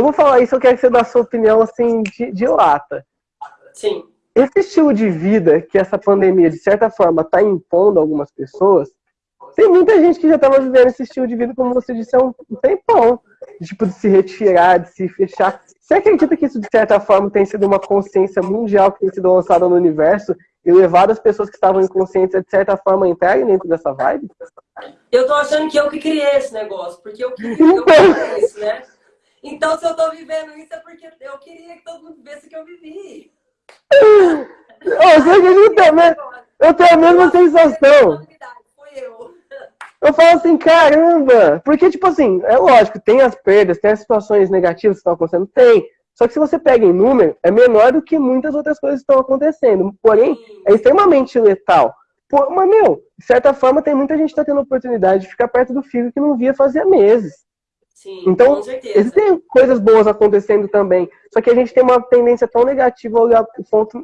eu vou falar isso, eu quero que você dê a sua opinião, assim, de, de lata. Sim. Esse estilo de vida que essa pandemia, de certa forma, está impondo a algumas pessoas, tem muita gente que já estava vivendo esse estilo de vida, como você disse, há um tempão. Tipo, de se retirar, de se fechar. Você acredita que isso, de certa forma, tem sido uma consciência mundial que tem sido lançada no universo e levado as pessoas que estavam inconscientes a, de certa forma, entrarem dentro dessa vibe? Eu tô achando que eu que criei esse negócio, porque eu queria eu criei isso, né? Então, se eu tô vivendo isso, é porque eu queria que todo mundo visse que eu vivi. Você acredita, né? Eu tenho a mesma sensação. Foi eu. Eu falo assim, caramba! Porque, tipo assim, é lógico, tem as perdas, tem as situações negativas que estão acontecendo, tem. Só que se você pega em número, é menor do que muitas outras coisas que estão acontecendo. Porém, é extremamente letal. Pô, mas, meu, de certa forma, tem muita gente que está tendo oportunidade de ficar perto do filho que não via fazia meses. Sim, então, com certeza. existem coisas boas acontecendo também. Só que a gente tem uma tendência tão negativa a olhar o ponto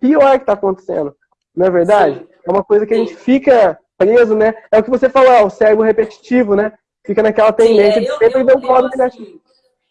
pior que está acontecendo. Não é verdade? Sim. É uma coisa que Sim. a gente fica preso, né? É o que você falou, é o cérebro repetitivo, né? Fica naquela tendência Sim, é, de eu, sempre eu, ver um lado assim, negativo.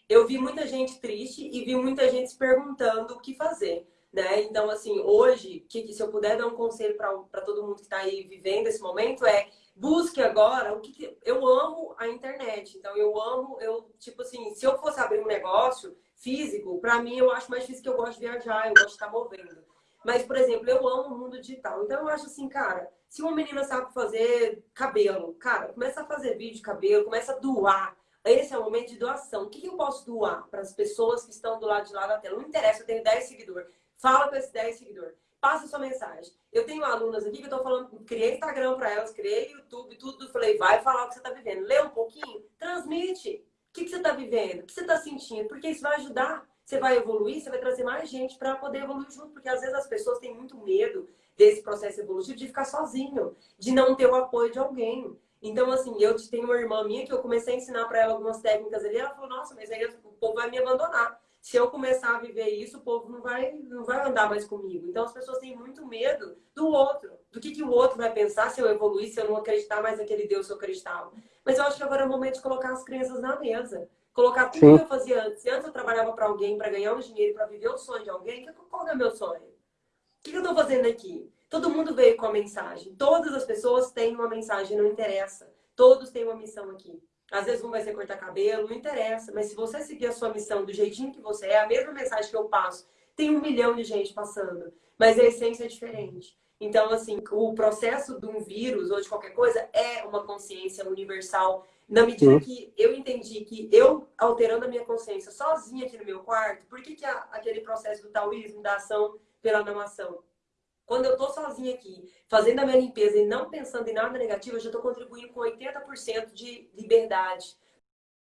eu vi muita gente triste e vi muita gente se perguntando o que fazer. Né? Então, assim, hoje, que, se eu puder dar um conselho para todo mundo que está aí vivendo esse momento é busque agora o que, que, eu amo a internet. Então eu amo, eu tipo assim, se eu fosse abrir um negócio físico, para mim eu acho mais difícil que eu gosto de viajar, eu gosto de estar movendo. Mas, por exemplo, eu amo o mundo digital. Então eu acho assim, cara, se uma menina sabe fazer cabelo, cara, começa a fazer vídeo de cabelo, começa a doar. Esse é o momento de doação. O que, que eu posso doar para as pessoas que estão do lado de lá da tela? Não interessa, eu tenho 10 seguidores. Fala com esses 10 seguidores. Passa sua mensagem. Eu tenho alunas aqui que eu tô falando, criei Instagram para elas, criei YouTube, tudo. Falei, vai falar o que você tá vivendo. Lê um pouquinho, transmite. O que, que você tá vivendo? O que você tá sentindo? Porque isso vai ajudar. Você vai evoluir, você vai trazer mais gente para poder evoluir junto. Porque às vezes as pessoas têm muito medo desse processo evolutivo de ficar sozinho, de não ter o apoio de alguém. Então, assim, eu tenho uma irmã minha que eu comecei a ensinar para ela algumas técnicas ali. Ela falou, nossa, mas aí o povo vai me abandonar se eu começar a viver isso, o povo não vai, não vai andar mais comigo. Então as pessoas têm muito medo do outro, do que, que o outro vai pensar se eu evoluir, se eu não acreditar mais naquele Deus que eu acreditava. Mas eu acho que agora é o momento de colocar as crianças na mesa. Colocar tudo Sim. que eu fazia antes. Se antes eu trabalhava para alguém, para ganhar um dinheiro, para viver o sonho de alguém, qual é o meu sonho? O que eu estou fazendo aqui? Todo mundo veio com a mensagem. Todas as pessoas têm uma mensagem, não interessa. Todos têm uma missão aqui. Às vezes um vai ser cortar cabelo, não interessa. Mas se você seguir a sua missão do jeitinho que você é, a mesma mensagem que eu passo, tem um milhão de gente passando. Mas a essência é diferente. Então, assim, o processo de um vírus ou de qualquer coisa é uma consciência universal. Na medida que eu entendi que eu, alterando a minha consciência sozinha aqui no meu quarto, por que, que a, aquele processo do taoísmo, da ação pela não ação? Quando eu tô sozinha aqui, fazendo a minha limpeza e não pensando em nada negativo, eu já estou contribuindo com 80% de liberdade.